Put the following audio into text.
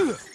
Ugh.